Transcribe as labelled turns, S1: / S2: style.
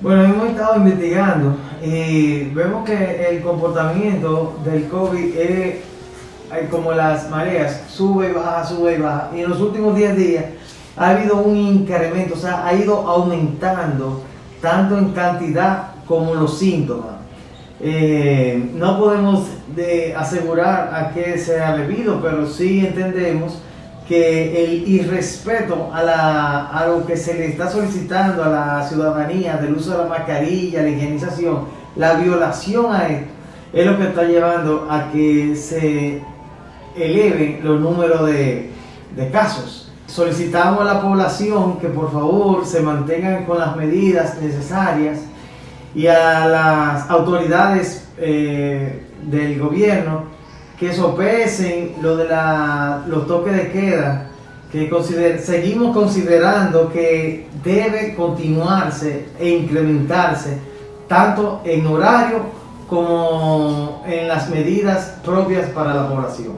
S1: Bueno, hemos estado investigando y vemos que el comportamiento del COVID es como las mareas, sube y baja, sube y baja. Y en los últimos 10 días ha habido un incremento, o sea, ha ido aumentando tanto en cantidad como los síntomas. Eh, no podemos asegurar a qué se ha debido, pero sí entendemos que el irrespeto a, la, lo que se le está solicitando a la ciudadanía del uso de la mascarilla, la higienización, la violación a esto, es lo que está llevando a que se eleven los números de, de casos. Solicitamos a la población que por favor se mantengan con las medidas necesarias y a las autoridades eh, del gobierno que sopesen lo de la, los toques de queda, que seguimos considerando que debe continuarse e incrementarse tanto en horario como en las medidas propias para la población.